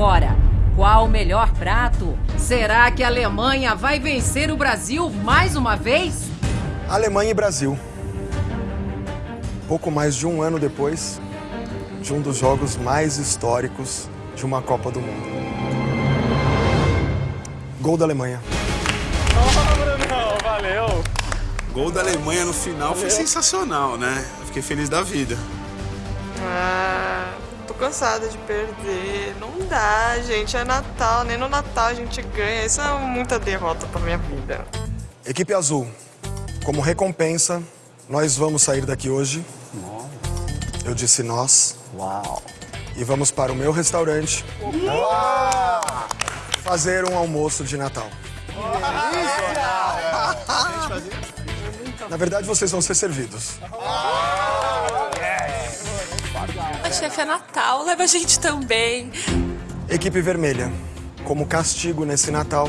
agora. Qual o melhor prato? Será que a Alemanha vai vencer o Brasil mais uma vez? Alemanha e Brasil. Pouco mais de um ano depois de um dos jogos mais históricos de uma Copa do Mundo. Gol da Alemanha. Oh, Brunão, valeu. Gol da Alemanha no final foi sensacional, né? Eu fiquei feliz da vida. Ah, cansada de perder. Não dá, gente. É Natal, nem no Natal a gente ganha. Isso é muita derrota pra minha vida. Equipe Azul, como recompensa, nós vamos sair daqui hoje. Eu disse nós. Uau. E vamos para o meu restaurante. Uau. Fazer um almoço de Natal. Na verdade, vocês vão ser servidos. A chefe é Natal, leva a gente também. Equipe Vermelha, como castigo nesse Natal,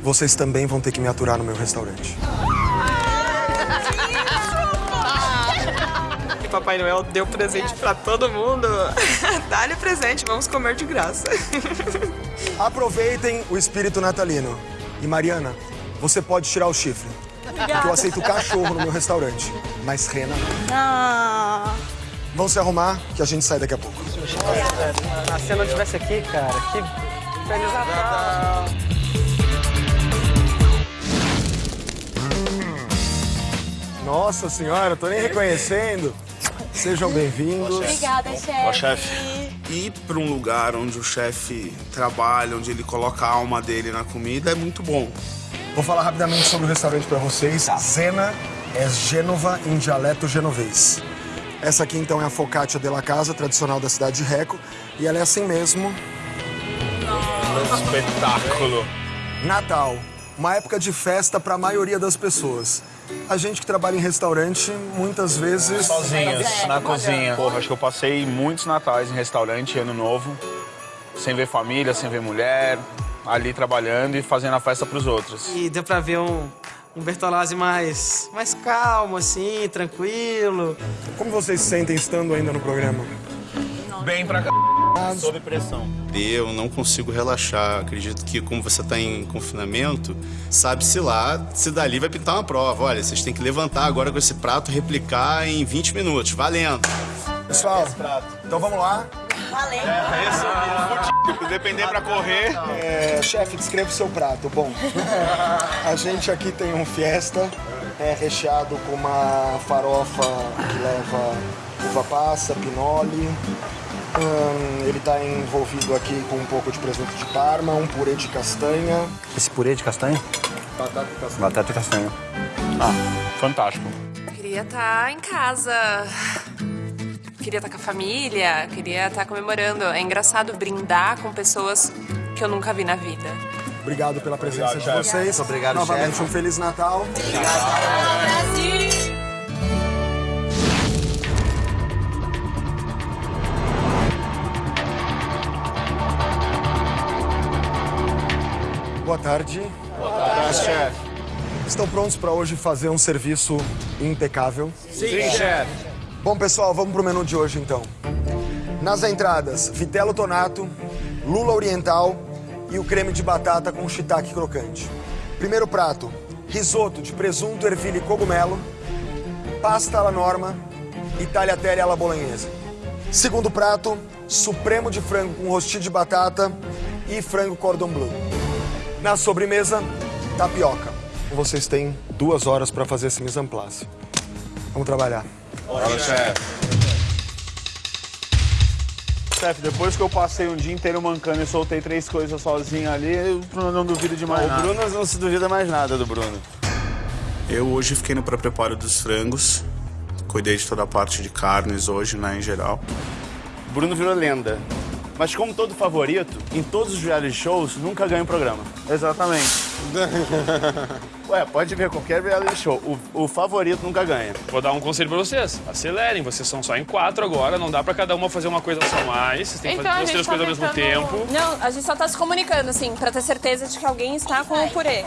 vocês também vão ter que me aturar no meu restaurante. E Papai Noel deu presente pra todo mundo. Dá-lhe presente, vamos comer de graça. Aproveitem o espírito natalino. E Mariana, você pode tirar o chifre. Porque eu aceito cachorro no meu restaurante. Mas Rena. Ah. Vão se arrumar que a gente sai daqui a pouco. Ah, se eu não estivesse aqui, cara, que feliz Natal. Nossa senhora, tô nem reconhecendo. Sejam bem-vindos. Obrigada, chefe. Ó, chefe. Ir para um lugar onde o chefe trabalha, onde ele coloca a alma dele na comida, é muito bom. Vou falar rapidamente sobre o restaurante para vocês. Zena é Gênova em dialeto genovês. Essa aqui, então, é a focaccia della casa, tradicional da cidade de Reco. E ela é assim mesmo. Espetáculo. Natal. Uma época de festa para a maioria das pessoas. A gente que trabalha em restaurante, muitas vezes... Sozinhos, na cozinha. Porra, acho que eu passei muitos natais em restaurante, ano novo, sem ver família, sem ver mulher, ali trabalhando e fazendo a festa pros outros. E deu pra ver um, um Bertolazzi mais, mais calmo, assim, tranquilo. Como vocês se sentem estando ainda no programa? Bem pra c... Sob pressão. Eu não consigo relaxar. Acredito que, como você está em confinamento, sabe-se lá se dali vai pintar uma prova. Olha, vocês têm que levantar agora com esse prato, replicar em 20 minutos. Valendo! Pessoal, então vamos lá. Valeu. Se depender pra correr. É, chefe, descreva o seu prato. Bom, a gente aqui tem um fiesta é, recheado com uma farofa que leva uva passa, pinole. Hum, ele está envolvido aqui com um pouco de presunto de parma, um purê de castanha. Esse purê de castanha? Batata e castanha. Batata e castanha. Ah, fantástico. Queria estar em casa. Queria estar com a família, queria estar comemorando. É engraçado brindar com pessoas que eu nunca vi na vida. Obrigado pela presença Obrigado, de vocês. Obrigado, Novamente, chefe. um Feliz Natal. Boa tarde. Tá, chefe. Estão prontos para hoje fazer um serviço impecável? Sim, chefe. Bom, pessoal, vamos pro menu de hoje, então. Nas entradas, vitelo tonato, lula oriental e o creme de batata com shiitake crocante. Primeiro prato, risoto de presunto, ervilha e cogumelo, pasta alla norma e tagliatelle alla bolonhesa. Segundo prato, supremo de frango com rostinho de batata e frango cordon bleu. Na sobremesa, tapioca. Vocês têm duas horas para fazer esse mise en place. Vamos trabalhar. Fala, chefe. Chefe, depois que eu passei um dia inteiro mancando e soltei três coisas sozinho ali, eu não duvido de mais O nada. Bruno não se duvida mais nada do Bruno. Eu hoje fiquei no pré-preparo dos frangos. Cuidei de toda a parte de carnes hoje, né, em geral. O Bruno virou lenda. Mas como todo favorito, em todos os reality shows, nunca ganha um programa. Exatamente. Ué, pode ver qualquer reality show. O, o favorito nunca ganha. Vou dar um conselho pra vocês. Acelerem, vocês são só em quatro agora, não dá pra cada uma fazer uma coisa só mais. Vocês têm que Então, fazer a duas, três tá coisas ao mesmo tentando- tempo. Não, a gente só tá se comunicando, assim, pra ter certeza de que alguém está com o purê.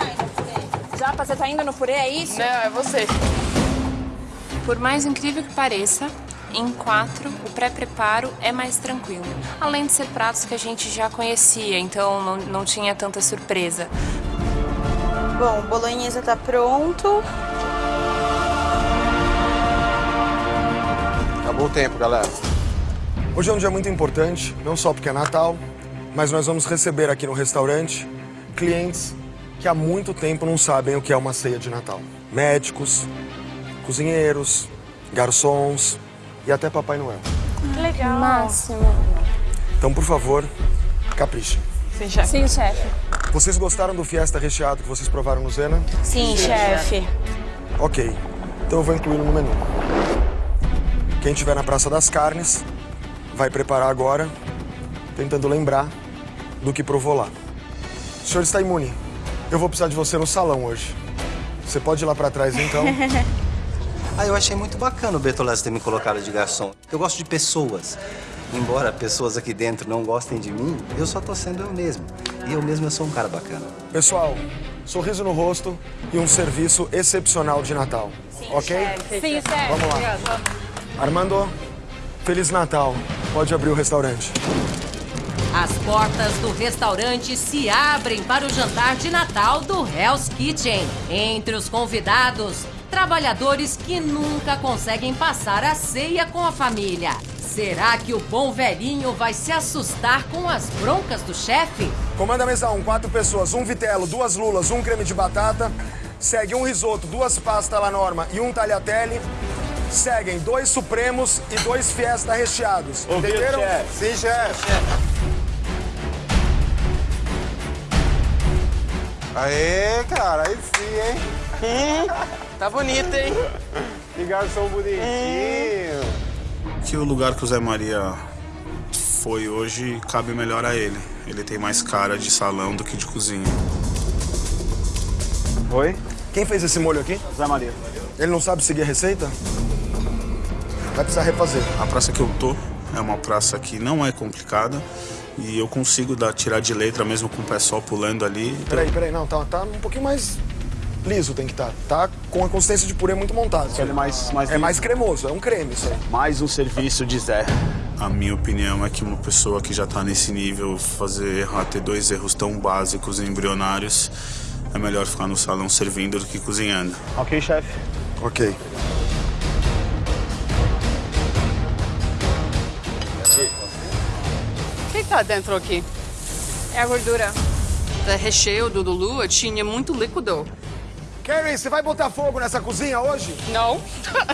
Japa, você tá indo no purê, é isso? Não, é você. Por mais incrível que pareça, em quatro, o pré-preparo é mais tranquilo. Além de ser pratos que a gente já conhecia, então não, não tinha tanta surpresa. Bom, o bolonhesa tá pronto. Acabou o tempo, galera. Hoje é um dia muito importante, não só porque é Natal, mas nós vamos receber aqui no restaurante clientes que há muito tempo não sabem o que é uma ceia de Natal. Médicos, cozinheiros, garçons e até Papai Noel. Que legal. Máximo. Então, por favor, caprichem. Sim, chefe. Sim, chefe. Vocês gostaram do fiesta recheado que vocês provaram no Zena? Sim, chefe. Ok, então eu vou incluí-lo no menu. Quem estiver na Praça das Carnes vai preparar agora, tentando lembrar do que provou lá. O senhor está imune. Eu vou precisar de você no salão hoje. Você pode ir lá para trás então? Ah, eu achei muito bacana o Bertolazzi ter me colocado de garçom. Eu gosto de pessoas. Embora pessoas aqui dentro não gostem de mim, eu só tô sendo eu mesmo. E eu mesmo eu sou um cara bacana. Pessoal, sorriso no rosto e um serviço excepcional de Natal. ok? Sim, chefe. Vamos lá. Armando, Feliz Natal. Pode abrir o restaurante. As portas do restaurante se abrem para o jantar de Natal do Hell's Kitchen. Entre os convidados, trabalhadores que nunca conseguem passar a ceia com a família. Será que o bom velhinho vai se assustar com as broncas do chefe? Comanda mesa 1, quatro pessoas, um vitelo, duas lulas, um creme de batata. Segue um risoto, duas pastas alla norma e um tagliatelle. Seguem dois supremos e dois fiesta recheados. Ouviu, Entenderam? chefe? Sim, chefe. Aê, cara, aí sim, hein? Tá bonito, hein? Que garçom bonitinho. Que o lugar que o Zé Maria foi hoje cabe melhor a ele. Ele tem mais cara de salão do que de cozinha. Oi? Quem fez esse molho aqui? Zé Maria. Ele não sabe seguir a receita? Vai precisar refazer. A praça que eu tô é uma praça que não é complicada e eu consigo dar, tirar de letra mesmo com o pé só pulando ali. Peraí, peraí, não, tá, tá um pouquinho mais liso tem que estar. Tá com a consistência de purê muito montada. Ele é mais, mais É mais cremoso, é um creme isso aí. Mais um serviço de Zé. A minha opinião é que uma pessoa que já tá nesse nível, fazer errar, ter dois erros tão básicos e embrionários, é melhor ficar no salão servindo do que cozinhando. Ok, chefe. Ok. O que tá dentro aqui? É a gordura. O recheio do Lulu tinha muito líquido. Carrie, você vai botar fogo nessa cozinha hoje? Não.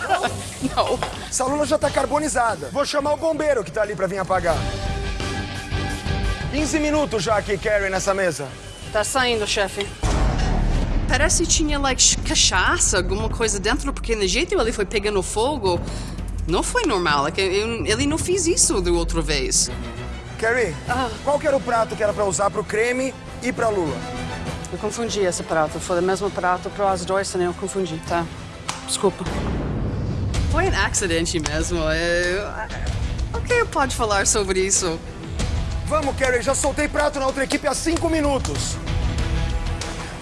Não. Essa lula já tá carbonizada. Vou chamar o bombeiro que tá ali pra vir apagar. 15 minutos já aqui, Carrie, nessa mesa. Tá saindo, chefe. Parece que tinha, like, cachaça, alguma coisa dentro, porque no jeito ele foi pegando fogo, não foi normal. Like, eu- ele não fez isso da outra vez. Carrie, qual que era o prato que era pra usar pro creme e pra lula? Eu confundi esse prato. Foi o mesmo prato para as duas, né? Eu confundi, tá? Desculpa. Foi um acidente mesmo. É... O que eu pode falar sobre isso? Vamos, Carrie, já soltei prato na outra equipe há cinco minutos.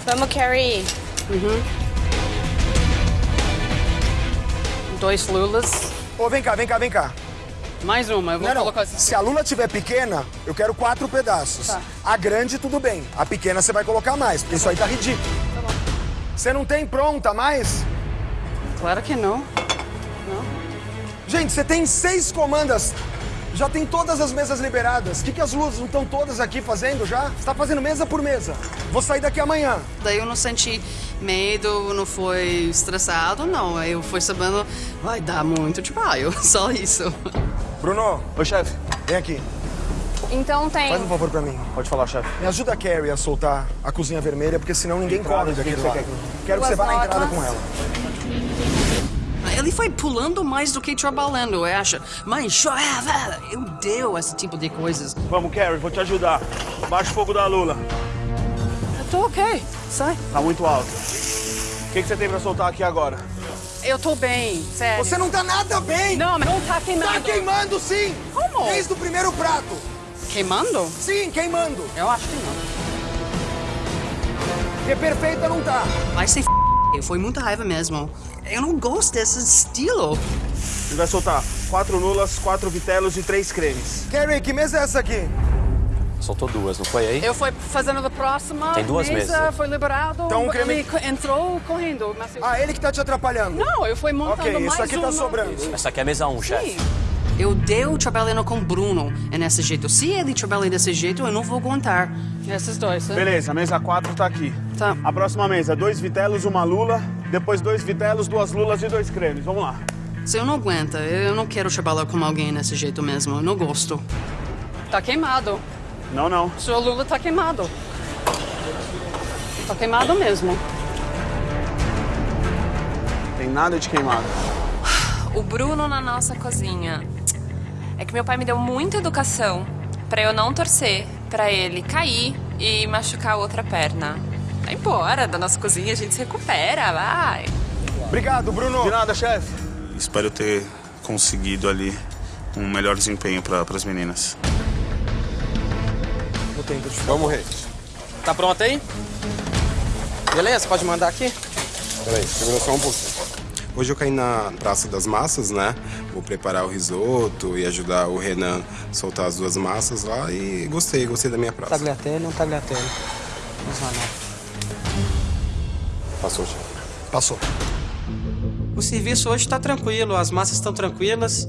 Vamos, Carrie. Uhum. Dois lulas. Ô, vem cá, vem cá, vem cá. Mais uma, eu vou Não, não. colocar assim. Se a lula tiver pequena, eu quero quatro pedaços. Tá. A grande, tudo bem. A pequena você vai colocar mais, porque isso aí tá ridículo. Você não tem pronta mais? Claro que não. Gente, você tem seis comandas. Já tem todas as mesas liberadas. O que, que as luzes não estão todas aqui fazendo já? Você tá fazendo mesa por mesa. Vou sair daqui amanhã. Daí eu não senti medo, não foi estressado, não. Eu fui sabendo, vai dar muito trabalho, só isso. Bruno. Oi, chefe. Vem aqui. Então tem. Faz um favor pra mim. Pode falar, chefe. Me ajuda a Carrie a soltar a cozinha vermelha, porque senão ninguém Entrada, come o que daquele que você lado. quer que- Quero que você vá na entrada com ela. Ele foi pulando mais do que trabalhando, eu acho. Mas, Joeva, eu deu esse tipo de coisas. Vamos, Carrie, vou te ajudar. Baixa o fogo da Lula. Eu tô ok, sai. Tá muito alto. O que, que você tem pra soltar aqui agora? Eu tô bem, sério. Você não tá nada bem! Não, mas não tá queimando. Tá queimando sim! Como? Desde o primeiro prato. Queimando? Sim, queimando. Eu acho que não. Porque perfeita não tá. Vai ser f... Foi muita raiva mesmo. Eu não gosto desse estilo. Ele vai soltar quatro lulas, quatro vitelos e três cremes. Carrie, que mesa é essa aqui? Soltou duas, não foi aí? Eu fui fazendo a próxima Tem duas mesa, mesas. foi liberado, Então, o creme- ele entrou correndo. Mas eu... Ah, ele que tá te atrapalhando. Não, eu fui montando Ok, mais isso aqui tá uma. sobrando. Essa aqui é mesa 1, um, chefe. Eu deu trabalhando com Bruno é nesse jeito. Se ele trabalha desse jeito, eu não vou aguentar. Esses dois, né? Beleza, a mesa 4 tá aqui. Tá. A próxima mesa, dois vitelos, uma lula, depois dois vitelos, duas lulas e dois cremes. Vamos lá. Se eu não aguenta, eu não quero trabalhar com alguém desse jeito mesmo. Eu não gosto. Tá queimado. Não, não. Seu Lula tá queimado. Tá queimado mesmo. Tem nada de queimado. O Bruno na nossa cozinha. É que meu pai me deu muita educação pra eu não torcer pra ele cair e machucar a outra perna. Vai embora da nossa cozinha, a gente se recupera, vai. Obrigado, Bruno. De nada, chefe. Espero ter conseguido ali um melhor desempenho para as meninas. Vamos, Rei. Tá pronto aí? Beleza, pode mandar aqui? Peraí, segura só um pouquinho. Hoje eu caí na Praça das Massas, né? Vou preparar o risoto e ajudar o Renan a soltar as duas massas lá e gostei, gostei da minha praça. Tagliatelle, um tagliatelle. Vamos lá, não. Passou, chefe. Passou. O serviço hoje tá tranquilo, as massas estão tranquilas.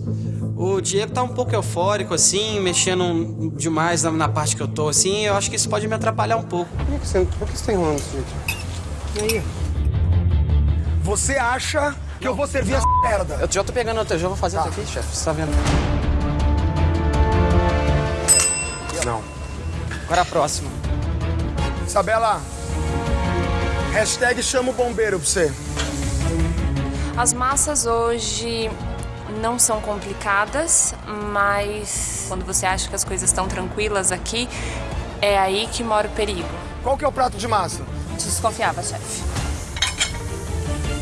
O Diego tá um pouco eufórico, assim, mexendo demais na, na parte que eu tô, assim. Eu acho que isso pode me atrapalhar um pouco. Por que você, por que você tá enrolando gente? E aí? Você acha que eu vou servir essa merda? Eu já tô pegando, eu já vou fazer isso aqui, chefe. Você tá vendo? Não. Agora a próxima. Isabela, hashtag chama o bombeiro pra você. As massas hoje não são complicadas, mas quando você acha que as coisas estão tranquilas aqui, é aí que mora o perigo. Qual que é o prato de massa? Desconfiava, chefe.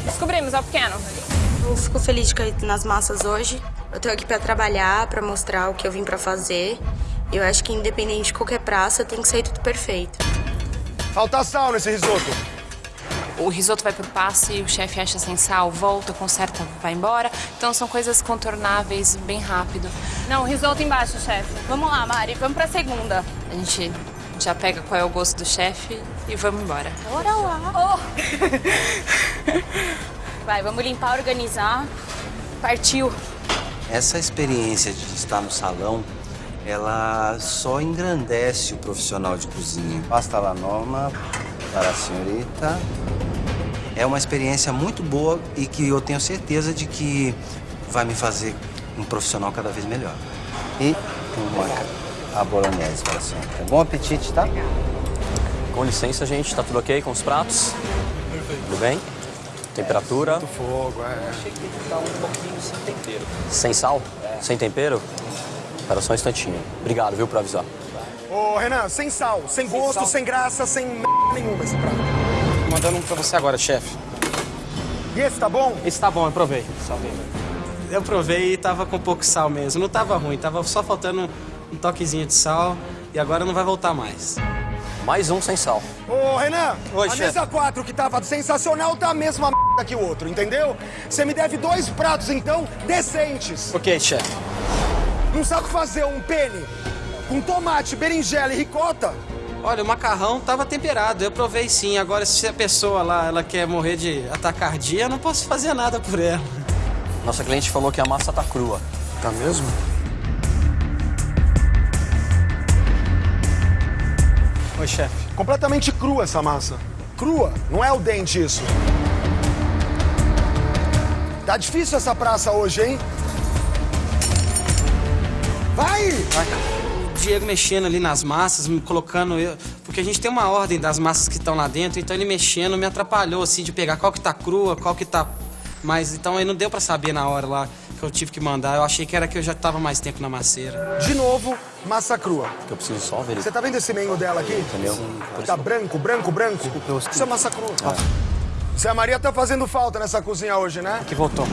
Descobrimos, é o pequeno. Eu fico feliz de cair nas massas hoje. Eu tô aqui pra trabalhar, pra mostrar o que eu vim pra fazer. Eu acho que independente de qualquer praça, tem que sair tudo perfeito. Falta sal nesse risoto. O risoto vai pro passe, o chefe acha sem sal, volta, conserta, vai embora. Então são coisas contornáveis bem rápido. Não, risoto embaixo, chefe. Vamos lá, Mari, vamos pra segunda. A gente já pega qual é o gosto do chefe e vamos embora. Bora lá. Vai, vamos limpar, organizar. Partiu. Essa experiência de estar no salão, ela só engrandece o profissional de cozinha. Pasta la norma para a senhorita. É uma experiência muito boa e que eu tenho certeza de que vai me fazer um profissional cada vez melhor. E uma a bolognese para senhorita. Bom apetite, tá? Com licença, gente. Tá tudo ok com os pratos? Tudo bem? Temperatura? Muito fogo, é. Achei que tá um pouquinho sem tempero. Sem sal? Sem tempero? Espera só um instantinho. Obrigado, viu, por avisar. Ô, Renan, sem sal, sem, gosto, sem graça, sem merda nenhuma esse prato. Mandando um pra você agora, chefe. E esse tá bom? Esse tá bom, eu provei. Eu provei e tava com pouco sal mesmo. Não tava ruim, tava só faltando um toquezinho de sal e agora não vai voltar mais. Mais um sem sal. Ô, Renan, Oi, a chefe. mesa 4 que tava sensacional tá a mesma merda que o outro, entendeu? Você me deve dois pratos, então, decentes. Ok, chefe. Não sabe fazer um penne com tomate, berinjela e ricota? Olha, o macarrão tava temperado, eu provei sim. Agora, se a pessoa lá, ela quer morrer de atacardia, eu não posso fazer nada por ela. Nossa cliente falou que a massa tá crua. Tá mesmo? Oi, chefe. Completamente crua essa massa. Crua, não é o dente isso. Tá difícil essa praça hoje, hein? Vai! O Diego mexendo ali nas massas, me colocando eu. Porque a gente tem uma ordem das massas que estão lá dentro, então ele mexendo me atrapalhou, assim, de pegar qual que tá crua, qual que tá. Mas então aí não deu pra saber na hora lá que eu tive que mandar. Eu achei que era que eu já tava mais tempo na macieira. De novo, massa crua. Que eu preciso só ver. Você tá vendo esse meio dela aqui? Entendeu? Tá branco, branco, branco. Isso é massa crua. Zé Maria tá fazendo falta nessa cozinha hoje, né? Que voltou.